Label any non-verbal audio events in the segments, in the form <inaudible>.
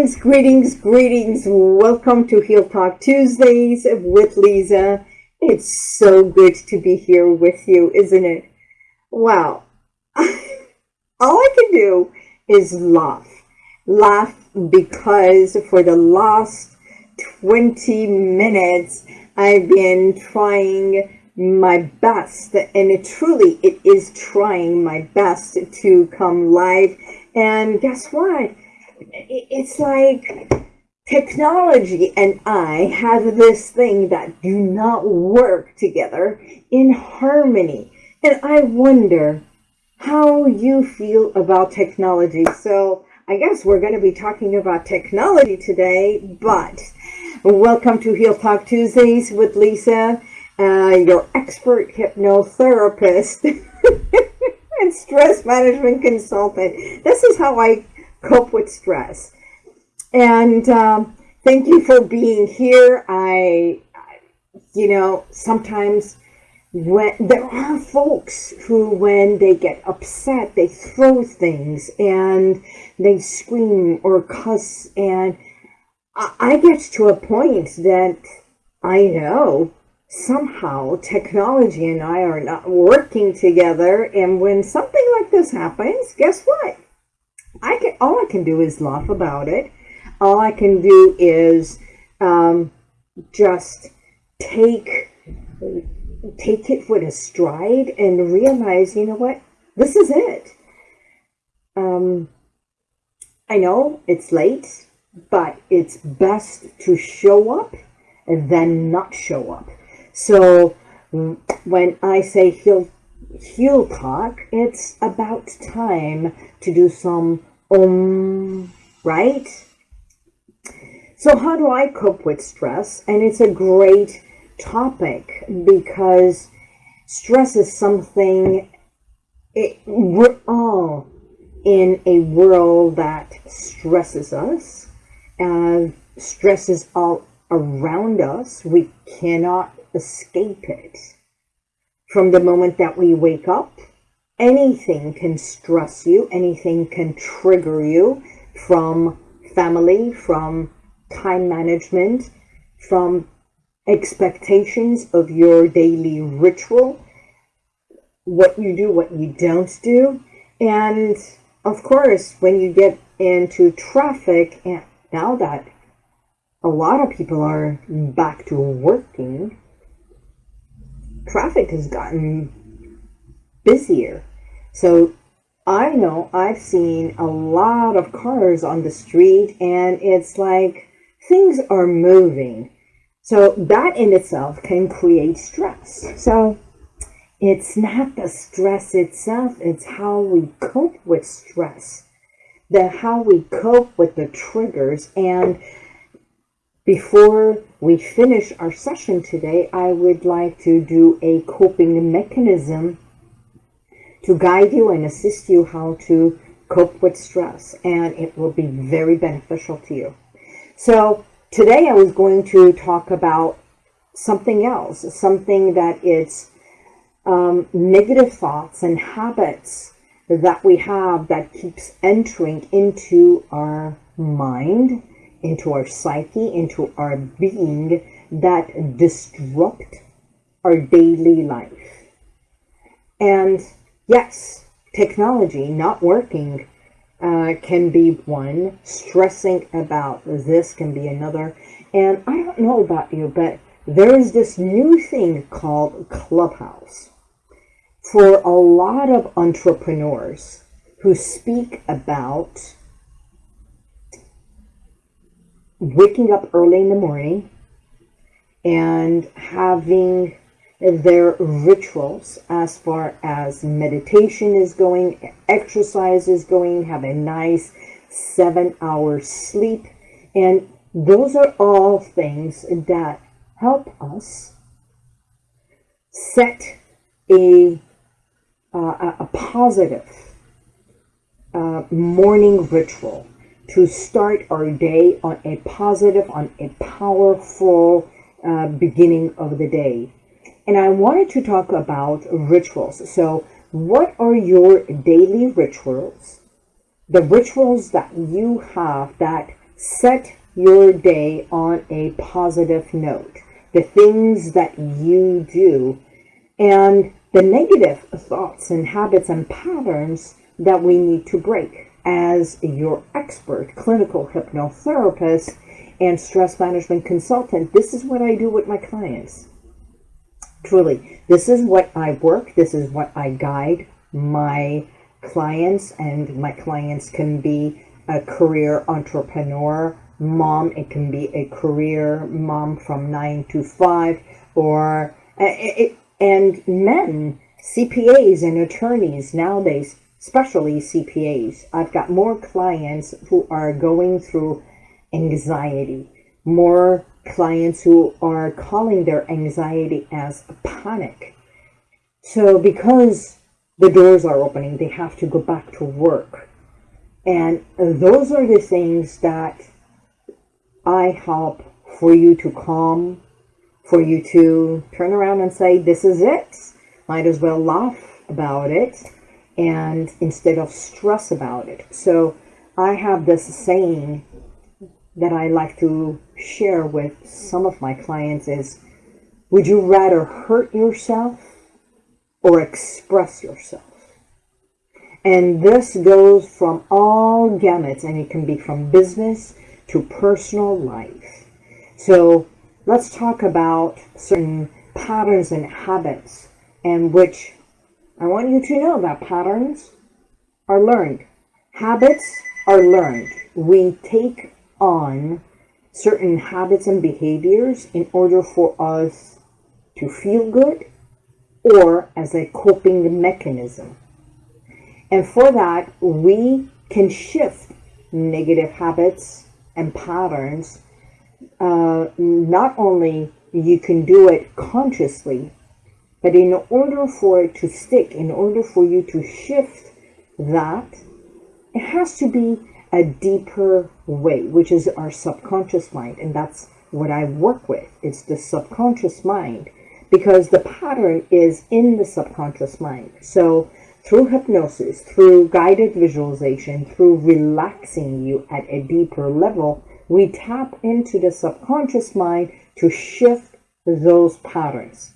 Greetings, greetings, greetings. Welcome to Heal Talk Tuesdays with Lisa. It's so good to be here with you, isn't it? Wow. <laughs> All I can do is laugh. Laugh because for the last 20 minutes, I've been trying my best and it truly it is trying my best to come live and guess what it's like technology and I have this thing that do not work together in harmony. And I wonder how you feel about technology. So I guess we're going to be talking about technology today, but welcome to Heal Talk Tuesdays with Lisa, uh, your expert hypnotherapist <laughs> and stress management consultant. This is how I cope with stress. And um, thank you for being here. I, you know, sometimes when there are folks who, when they get upset, they throw things and they scream or cuss. And I, I get to a point that I know somehow technology and I are not working together. And when something like this happens, guess what? I can all I can do is laugh about it. All I can do is um, just take take it with a stride and realize, you know what, this is it. Um, I know it's late, but it's best to show up and then not show up. So when I say heal, heal talk, it's about time to do some um, right? So how do I cope with stress? And it's a great topic because stress is something, it, we're all in a world that stresses us and stress is all around us. We cannot escape it. From the moment that we wake up anything can stress you, anything can trigger you from family, from time management, from expectations of your daily ritual, what you do, what you don't do. And of course, when you get into traffic, and now that a lot of people are back to working, traffic has gotten busier. So I know I've seen a lot of cars on the street and it's like things are moving. So that in itself can create stress. So it's not the stress itself, it's how we cope with stress. The how we cope with the triggers and before we finish our session today, I would like to do a coping mechanism to guide you and assist you how to cope with stress and it will be very beneficial to you. So today I was going to talk about something else, something that is um, negative thoughts and habits that we have that keeps entering into our mind, into our psyche, into our being that disrupt our daily life. And Yes, technology not working uh, can be one. Stressing about this can be another. And I don't know about you, but there is this new thing called Clubhouse. For a lot of entrepreneurs who speak about waking up early in the morning and having their rituals as far as meditation is going, exercise is going, have a nice seven hours sleep. And those are all things that help us set a, uh, a positive uh, morning ritual to start our day on a positive, on a powerful uh, beginning of the day. And I wanted to talk about rituals. So what are your daily rituals? The rituals that you have that set your day on a positive note. The things that you do and the negative thoughts and habits and patterns that we need to break. As your expert clinical hypnotherapist and stress management consultant, this is what I do with my clients. Truly, this is what I work, this is what I guide my clients, and my clients can be a career entrepreneur mom, it can be a career mom from nine to five, or and men, CPAs and attorneys nowadays, especially CPAs. I've got more clients who are going through anxiety, more clients who are calling their anxiety as panic. So because the doors are opening, they have to go back to work. And those are the things that I help for you to calm for you to turn around and say, this is it. Might as well laugh about it and instead of stress about it. So I have this saying that I like to share with some of my clients is, would you rather hurt yourself or express yourself? And this goes from all gamuts and it can be from business to personal life. So let's talk about certain patterns and habits and which I want you to know that patterns are learned. Habits are learned. We take on certain habits and behaviors in order for us to feel good or as a coping mechanism. And for that, we can shift negative habits and patterns uh, not only you can do it consciously, but in order for it to stick, in order for you to shift that, it has to be a deeper way, which is our subconscious mind. And that's what I work with. It's the subconscious mind because the pattern is in the subconscious mind. So through hypnosis, through guided visualization, through relaxing you at a deeper level, we tap into the subconscious mind to shift those patterns.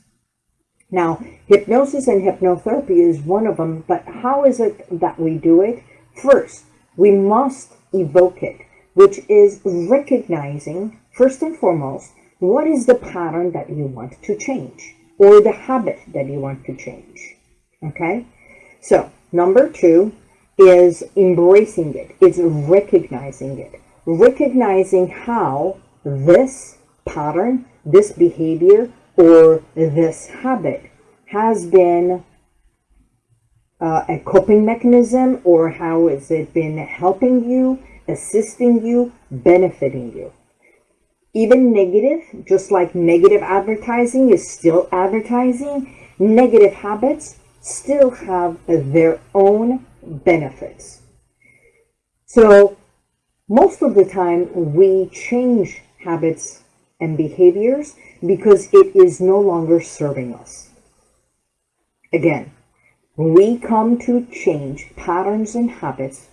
Now, hypnosis and hypnotherapy is one of them, but how is it that we do it? First, we must evoke it, which is recognizing, first and foremost, what is the pattern that you want to change or the habit that you want to change. Okay? So, number two is embracing it, it's recognizing it recognizing how this pattern, this behavior, or this habit has been uh, a coping mechanism or how has it been helping you, assisting you, benefiting you. Even negative, just like negative advertising is still advertising, negative habits still have their own benefits. So most of the time, we change habits and behaviors because it is no longer serving us. Again, we come to change patterns and habits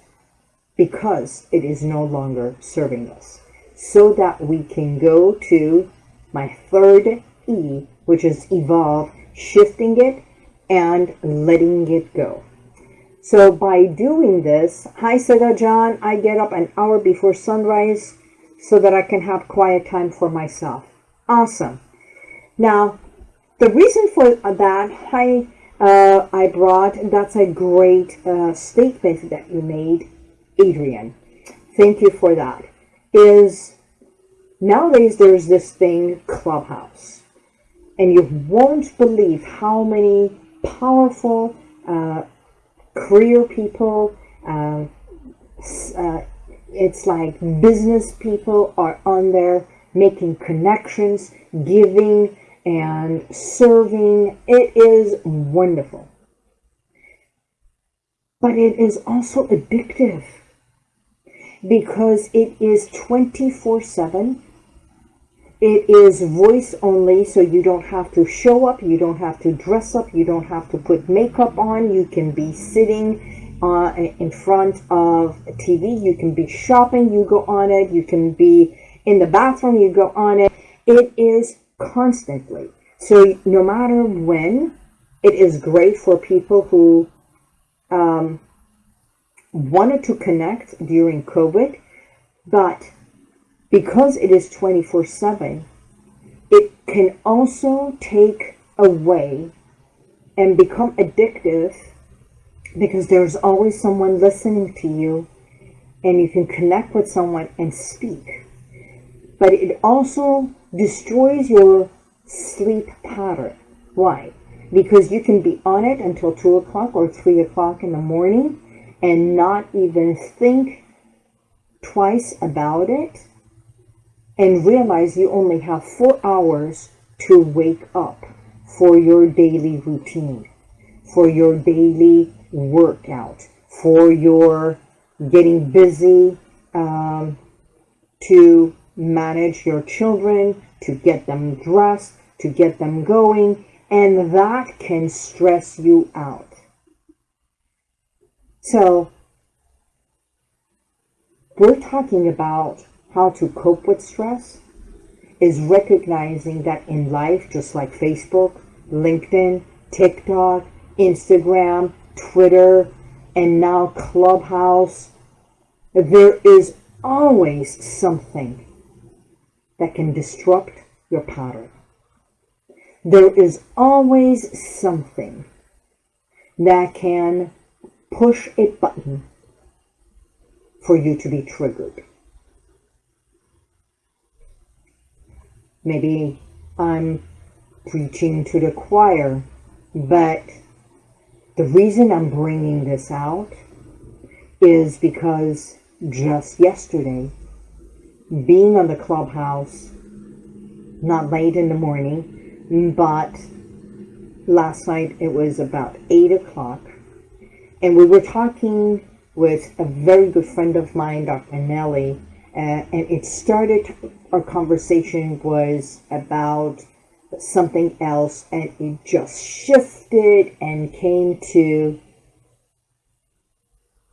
because it is no longer serving us so that we can go to my third E, which is evolve, shifting it and letting it go. So by doing this, hi Seda John, I get up an hour before sunrise so that I can have quiet time for myself. Awesome. Now, the reason for that, hi, uh, I brought, that's a great uh, statement that you made, Adrian. Thank you for that. Is nowadays there's this thing, Clubhouse. And you won't believe how many powerful uh, career people, uh, uh, it's like business people are on there making connections, giving and serving. It is wonderful. But it is also addictive because it is 24 7 it is voice only, so you don't have to show up, you don't have to dress up, you don't have to put makeup on. You can be sitting uh, in front of a TV. You can be shopping, you go on it. You can be in the bathroom, you go on it. It is constantly. So no matter when, it is great for people who um, wanted to connect during COVID, but because it is 24 7, it can also take away and become addictive because there's always someone listening to you and you can connect with someone and speak. But it also destroys your sleep pattern. Why? Because you can be on it until 2 o'clock or 3 o'clock in the morning and not even think twice about it and realize you only have four hours to wake up for your daily routine, for your daily workout, for your getting busy um, to manage your children, to get them dressed, to get them going, and that can stress you out. So, we're talking about how to cope with stress is recognizing that in life, just like Facebook, LinkedIn, TikTok, Instagram, Twitter, and now Clubhouse, there is always something that can disrupt your pattern. There is always something that can push a button for you to be triggered. Maybe I'm preaching to the choir, but the reason I'm bringing this out is because just yesterday, being on the clubhouse, not late in the morning, but last night it was about 8 o'clock, and we were talking with a very good friend of mine, Dr. Nellie, uh, and it started, our conversation was about something else and it just shifted and came to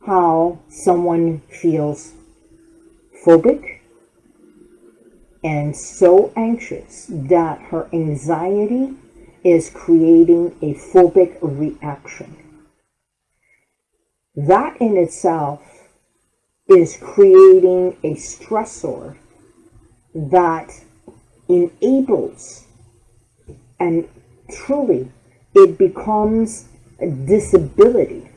how someone feels phobic and so anxious that her anxiety is creating a phobic reaction. That in itself is creating a stressor that enables and truly it becomes a disability.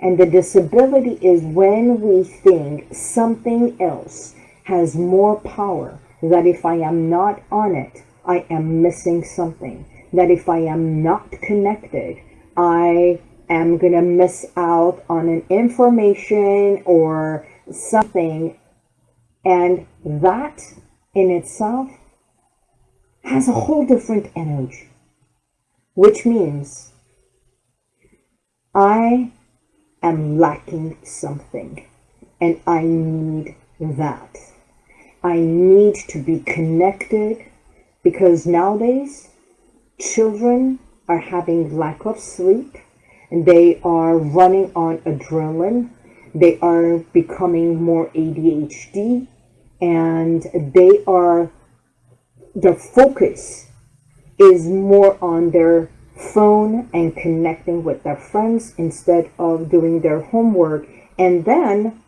And the disability is when we think something else has more power, that if I am not on it, I am missing something. That if I am not connected, I am going to miss out on an information or something. And that in itself has a whole different energy, which means I am lacking something and I need that. I need to be connected because nowadays children are having lack of sleep and they are running on adrenaline. They are becoming more ADHD and they are the focus is more on their phone and connecting with their friends instead of doing their homework. And then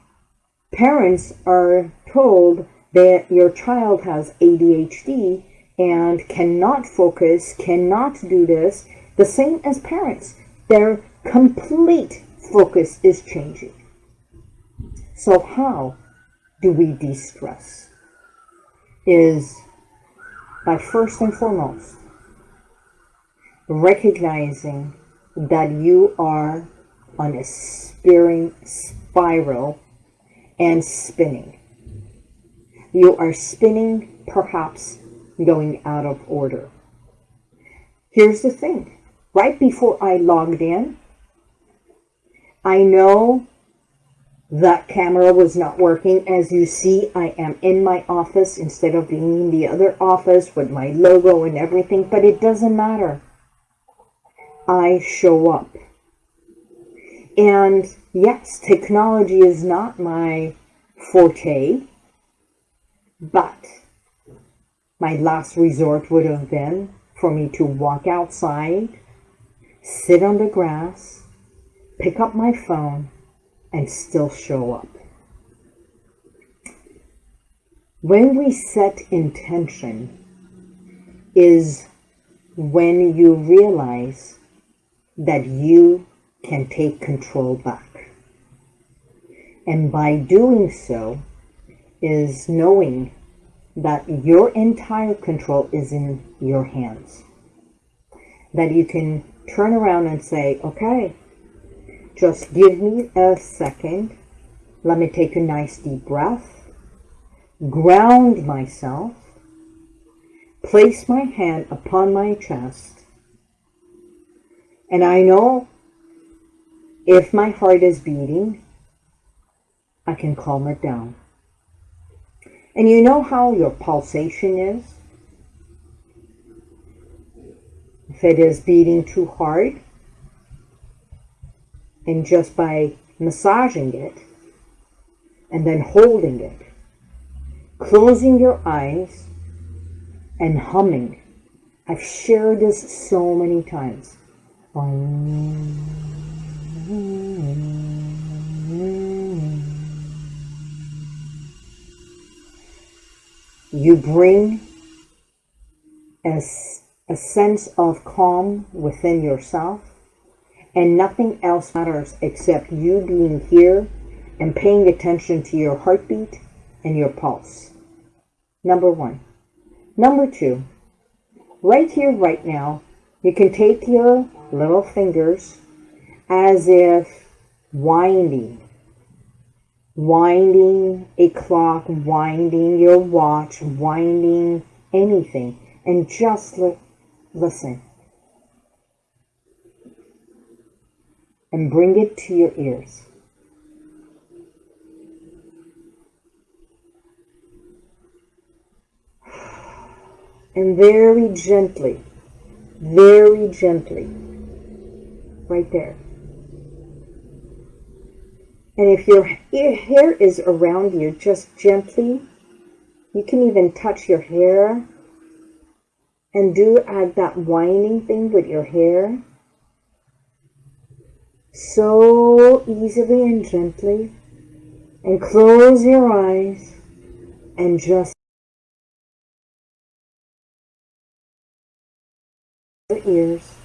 parents are told that your child has ADHD and cannot focus, cannot do this, the same as parents. Their complete focus is changing. So how do we de-stress? Is by first and foremost recognizing that you are on a spearing spiral and spinning. You are spinning, perhaps going out of order. Here's the thing. Right before I logged in, I know that camera was not working. As you see, I am in my office instead of being in the other office with my logo and everything, but it doesn't matter. I show up. And yes, technology is not my forte, but my last resort would have been for me to walk outside, sit on the grass, pick up my phone, and still show up. When we set intention is when you realize that you can take control back. And by doing so is knowing that your entire control is in your hands. That you can turn around and say, okay, just give me a second. Let me take a nice deep breath, ground myself, place my hand upon my chest, and I know if my heart is beating, I can calm it down. And you know how your pulsation is? If it is beating too hard, and just by massaging it, and then holding it, closing your eyes, and humming. I've shared this so many times. You bring a, a sense of calm within yourself, and nothing else matters except you being here and paying attention to your heartbeat and your pulse. Number one. Number two, right here, right now, you can take your little fingers as if winding winding a clock, winding your watch, winding anything, and just li listen. And bring it to your ears. And very gently, very gently, right there and if your hair is around you, just gently, you can even touch your hair and do that winding thing with your hair. So easily and gently. And close your eyes and just your ears.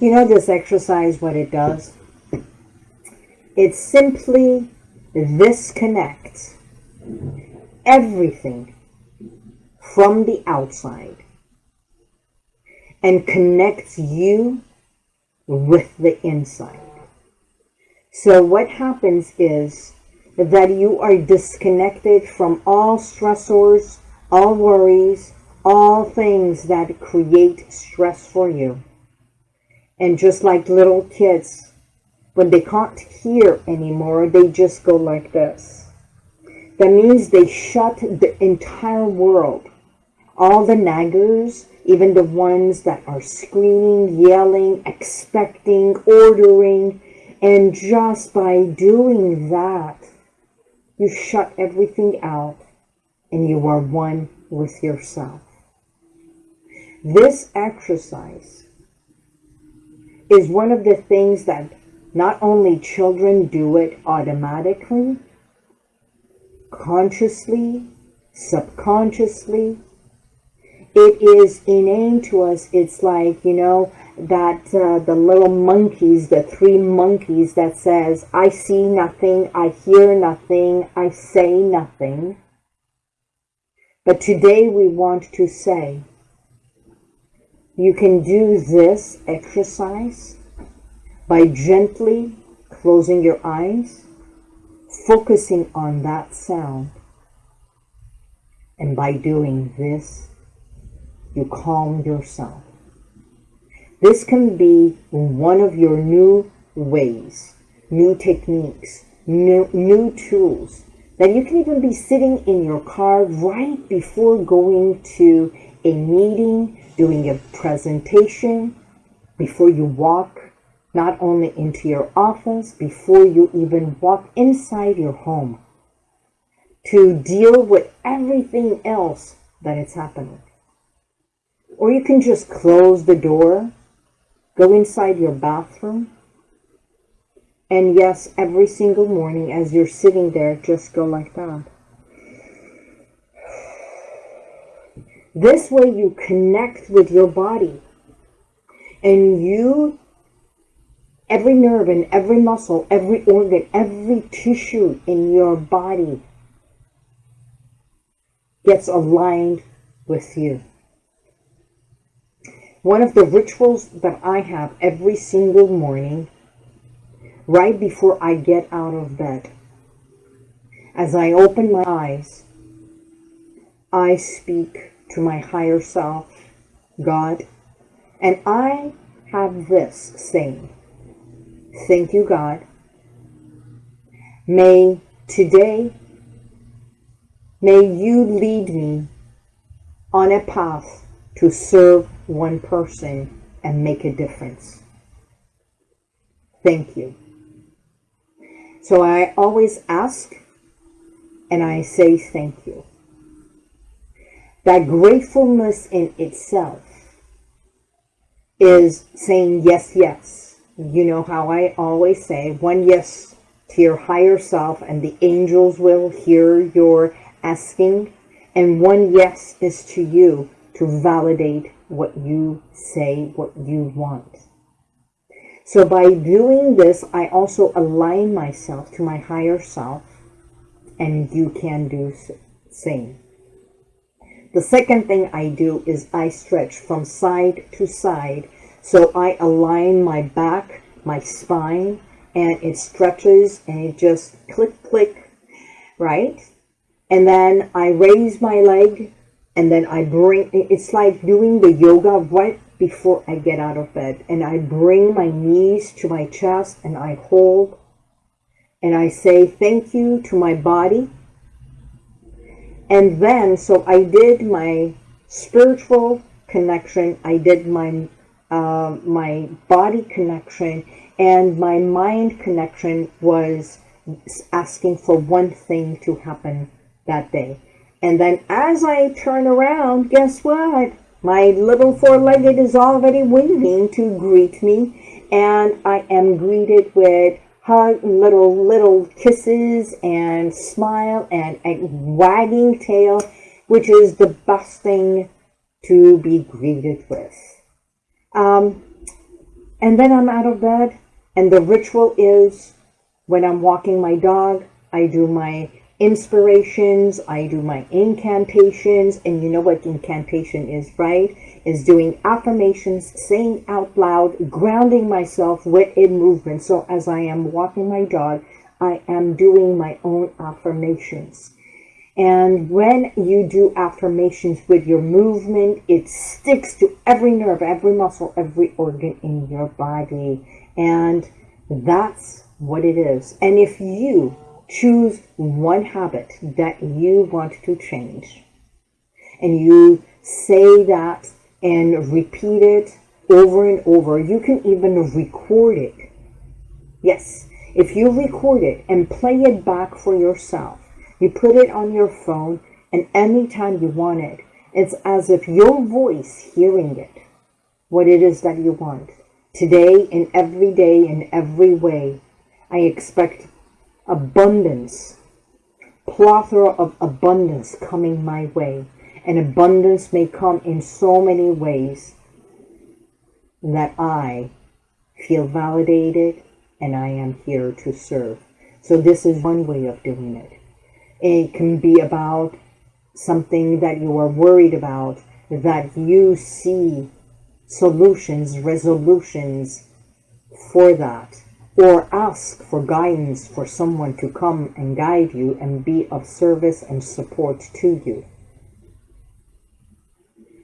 You know this exercise, what it does? It simply disconnects everything from the outside and connects you with the inside. So what happens is that you are disconnected from all stressors, all worries, all things that create stress for you. And just like little kids, when they can't hear anymore, they just go like this. That means they shut the entire world. All the naggers, even the ones that are screaming, yelling, expecting, ordering, and just by doing that, you shut everything out and you are one with yourself. This exercise is one of the things that not only children do it automatically, consciously, subconsciously, it is innate to us. It's like, you know, that uh, the little monkeys, the three monkeys that says, I see nothing, I hear nothing, I say nothing. But today we want to say, you can do this exercise by gently closing your eyes, focusing on that sound. And by doing this you calm yourself. This can be one of your new ways, new techniques, new, new tools that you can even be sitting in your car right before going to a meeting, doing a presentation, before you walk not only into your office, before you even walk inside your home to deal with everything else that is happening. Or you can just close the door, go inside your bathroom, and yes, every single morning as you're sitting there, just go like that. This way you connect with your body and you, every nerve and every muscle, every organ, every tissue in your body gets aligned with you. One of the rituals that I have every single morning, right before I get out of bed, as I open my eyes, I speak to my higher self, God, and I have this saying, Thank you, God. May today May you lead me on a path to serve one person and make a difference. Thank you. So I always ask and I say thank you. That gratefulness in itself is saying yes, yes. You know how I always say one yes to your higher self and the angels will hear your asking, and one yes is to you to validate what you say, what you want. So by doing this, I also align myself to my higher self, and you can do same. The second thing I do is I stretch from side to side. So I align my back, my spine, and it stretches and it just click, click, right? and then I raise my leg and then I bring, it's like doing the yoga right before I get out of bed. And I bring my knees to my chest and I hold and I say thank you to my body. And then, so I did my spiritual connection, I did my uh, my body connection, and my mind connection was asking for one thing to happen that day. And then as I turn around, guess what? My little four-legged is already waiting to greet me. And I am greeted with hug, little, little kisses and smile and a wagging tail, which is the best thing to be greeted with. Um, and then I'm out of bed and the ritual is when I'm walking my dog, I do my inspirations, I do my incantations, and you know what incantation is, right? Is doing affirmations, saying out loud, grounding myself with a movement. So as I am walking my dog, I am doing my own affirmations. And when you do affirmations with your movement, it sticks to every nerve, every muscle, every organ in your body. And that's what it is. And if you choose one habit that you want to change and you say that and repeat it over and over. You can even record it. Yes, if you record it and play it back for yourself, you put it on your phone and anytime you want it, it's as if your voice hearing it, what it is that you want. Today and every day in every way, I expect abundance, plethora of abundance coming my way. And abundance may come in so many ways that I feel validated and I am here to serve. So this is one way of doing it. It can be about something that you are worried about, that you see solutions, resolutions for that or ask for guidance for someone to come and guide you and be of service and support to you.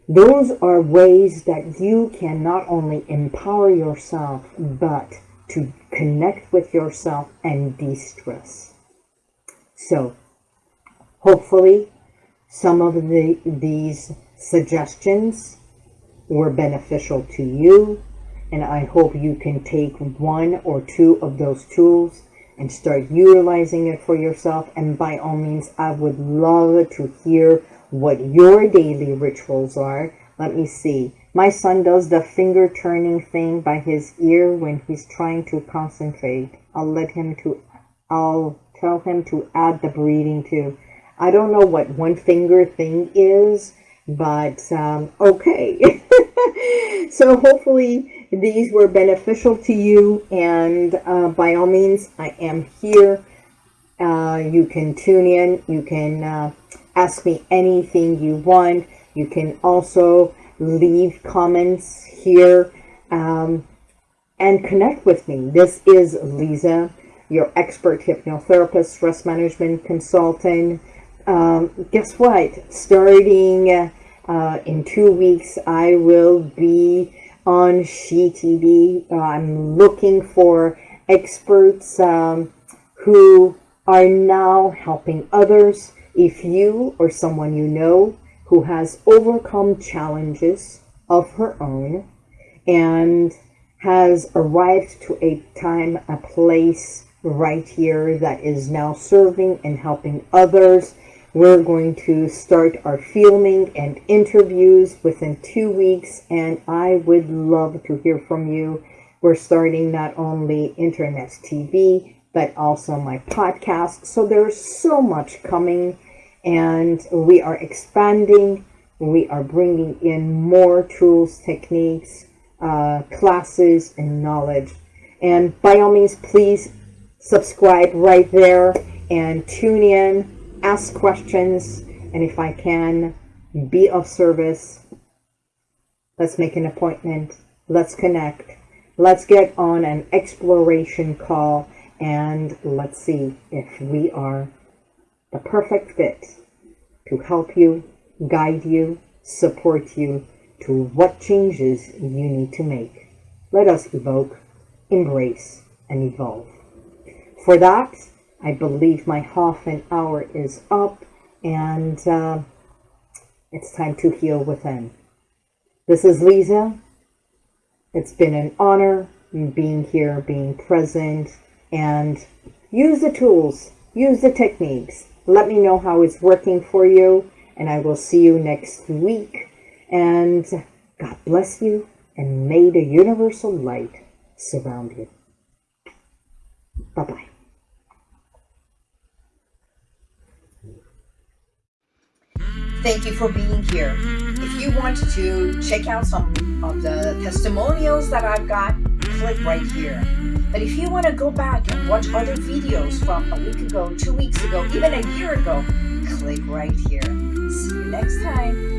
Those are ways that you can not only empower yourself, but to connect with yourself and de stress. So, hopefully, some of the, these suggestions were beneficial to you, and I hope you can take one or two of those tools and start utilizing it for yourself. And by all means, I would love to hear what your daily rituals are. Let me see. My son does the finger turning thing by his ear when he's trying to concentrate. I'll let him to, I'll tell him to add the breathing too. I don't know what one finger thing is, but um, okay. <laughs> so hopefully these were beneficial to you and uh, by all means I am here. Uh, you can tune in. You can uh, ask me anything you want. You can also leave comments here um, and connect with me. This is Lisa, your expert hypnotherapist, stress management consultant. Um, guess what? Starting uh, in two weeks, I will be on SheTV. I'm looking for experts um, who are now helping others if you or someone you know who has overcome challenges of her own and has arrived to a time, a place right here that is now serving and helping others. We're going to start our filming and interviews within two weeks, and I would love to hear from you. We're starting not only internet TV, but also my podcast. So there's so much coming and we are expanding. We are bringing in more tools, techniques, uh, classes, and knowledge. And by all means, please subscribe right there and tune in, ask questions, and if I can be of service, let's make an appointment. Let's connect. Let's get on an exploration call and let's see if we are the perfect fit to help you, guide you, support you to what changes you need to make. Let us evoke, embrace, and evolve. For that, I believe my half an hour is up and uh, it's time to heal within. This is Lisa. It's been an honor being here, being present, and use the tools, use the techniques, let me know how it's working for you, and I will see you next week. And God bless you, and may the universal light surround you. Bye-bye. Thank you for being here. If you want to check out some of the testimonials that I've got, click right here. But if you want to go back and watch other videos from a week ago, two weeks ago, even a year ago, click right here. See you next time.